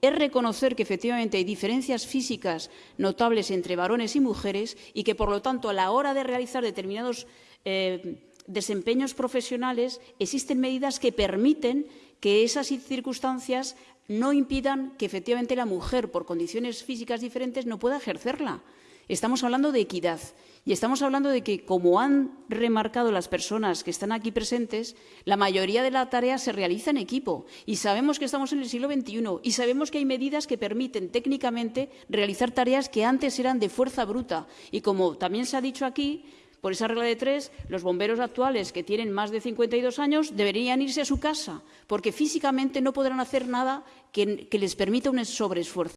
es reconocer que efectivamente hay diferencias físicas notables entre varones y mujeres y que, por lo tanto, a la hora de realizar determinados eh, desempeños profesionales existen medidas que permiten que esas circunstancias no impidan que efectivamente la mujer, por condiciones físicas diferentes, no pueda ejercerla. Estamos hablando de equidad y estamos hablando de que, como han remarcado las personas que están aquí presentes, la mayoría de la tarea se realiza en equipo y sabemos que estamos en el siglo XXI y sabemos que hay medidas que permiten técnicamente realizar tareas que antes eran de fuerza bruta. Y como también se ha dicho aquí, por esa regla de tres, los bomberos actuales que tienen más de 52 años deberían irse a su casa, porque físicamente no podrán hacer nada que, les permita un sobreesfuerzo.